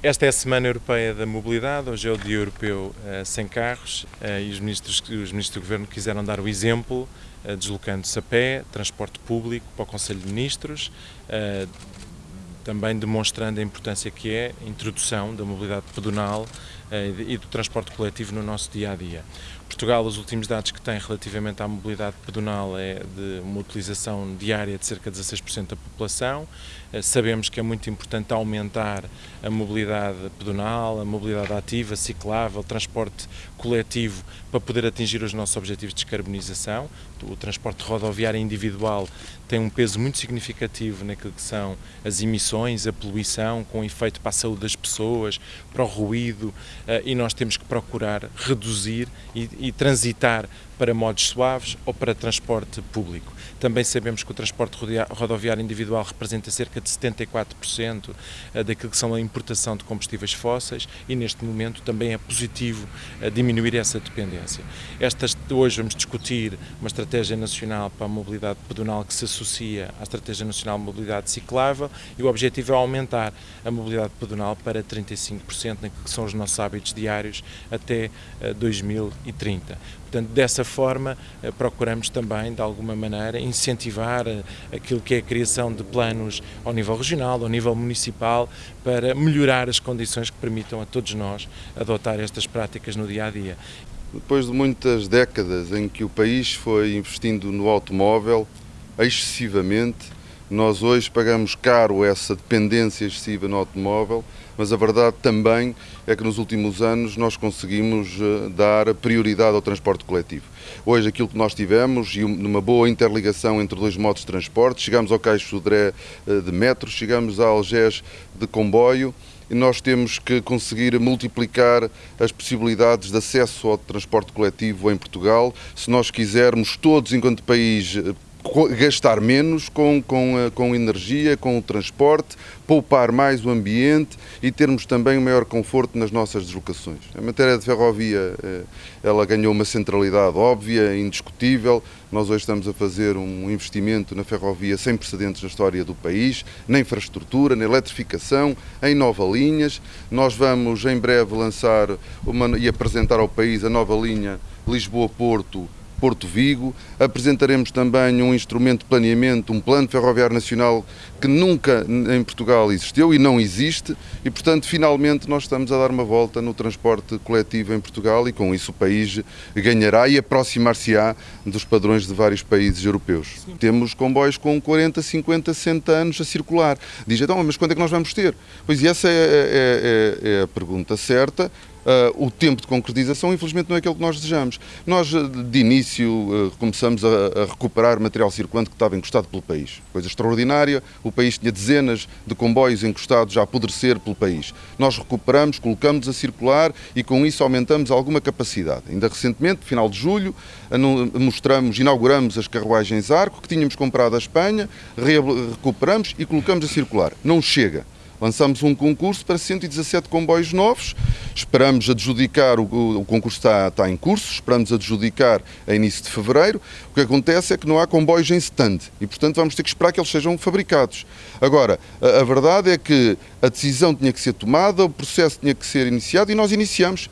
Esta é a Semana Europeia da Mobilidade, hoje é o Dia Europeu uh, Sem Carros uh, e os ministros, os ministros do Governo quiseram dar o exemplo, uh, deslocando-se a pé, transporte público para o Conselho de Ministros, também demonstrando a importância que é a introdução da mobilidade pedonal e do transporte coletivo no nosso dia a dia. Portugal, os últimos dados que tem relativamente à mobilidade pedonal é de uma utilização diária de cerca de 16% da população. Eh, sabemos que é muito importante aumentar a mobilidade pedonal, a mobilidade ativa, ciclável, transporte coletivo para poder atingir os nossos objetivos de descarbonização. O transporte rodoviário individual tem um peso muito significativo naquilo que são as emissões, a poluição, com efeito para a saúde das pessoas, para o ruído, eh, e nós temos que procurar reduzir e, e transitar para modos suaves ou para transporte público. Também sabemos que o transporte rodoviário individual representa cerca de 74% eh, daquilo que são a importação de combustíveis fósseis e neste momento também é positivo eh, diminuir essa dependência. Estas, hoje vamos discutir uma estratégia nacional para a mobilidade pedonal que se associa à estratégia nacional de mobilidade ciclável e o objetivo é aumentar a mobilidade pedonal para 35% naquilo que são os nossos hábitos diários até 2030. Eh, Portanto, dessa forma, eh, procuramos também, de alguma maneira, incentivar eh, aquilo que é a criação de planos ao nível regional, ao nível municipal, para melhorar as condições que permitam a todos nós adotar estas práticas no dia a dia. Depois de muitas décadas em que o país foi investindo no automóvel excessivamente, nós hoje pagamos caro essa dependência excessiva no automóvel, mas a verdade também é que nos últimos anos nós conseguimos eh, dar prioridade ao transporte coletivo. Hoje aquilo que nós tivemos, e numa boa interligação entre dois modos de transporte, chegamos ao Caixo Sodré eh, de metro, chegamos a Algés de comboio, e nós temos que conseguir multiplicar as possibilidades de acesso ao transporte coletivo em Portugal, se nós quisermos todos, enquanto país, eh, gastar menos com, com, eh, com energia, com o transporte, poupar mais o ambiente e termos também um maior conforto nas nossas deslocações. A matéria de ferrovia, eh, ela ganhou uma centralidade óbvia, indiscutível. Nós hoje estamos a fazer um investimento na ferrovia sem precedentes na história do país, na infraestrutura, na eletrificação, em nova linhas. Nós vamos em breve lançar uma, e apresentar ao país a nova linha Lisboa-Porto Porto Vigo. Apresentaremos também um instrumento de planeamento, um plano ferroviário nacional que nunca em Portugal existiu e não existe e, portanto, finalmente nós estamos a dar uma volta no transporte coletivo em Portugal e com isso o país ganhará e aproximar-se-á dos padrões de vários países europeus. Sim. Temos comboios com 40, 50, 60 anos a circular. Diz, então, mas quando é que nós vamos ter? Pois e essa é, é, é, é a pergunta certa Uh, o tempo de concretização, infelizmente, não é aquele que nós desejamos. Nós, ah, de início, uh, começamos a, a, recuperar material circulante que estava encostado pelo país. Coisa extraordinária, o país tinha dezenas de comboios encostados a apodrecer pelo país. Nós recuperamos, colocamos a circular e, com isso, aumentamos alguma capacidade. Ainda recentemente, final de julho, mostramos, inauguramos as carruagens Arco, que tínhamos comprado à Espanha, recuperamos e colocamos a circular. Não chega. Lançamos um concurso para 117 comboios novos, esperamos adjudicar, o, o concurso está, está, em curso, esperamos adjudicar a início de fevereiro. O que acontece é que não há comboios em stand e, portanto, vamos ter que esperar que eles sejam fabricados. Agora, a, a verdade é que a decisão tinha que ser tomada, o processo tinha que ser iniciado e nós iniciamos.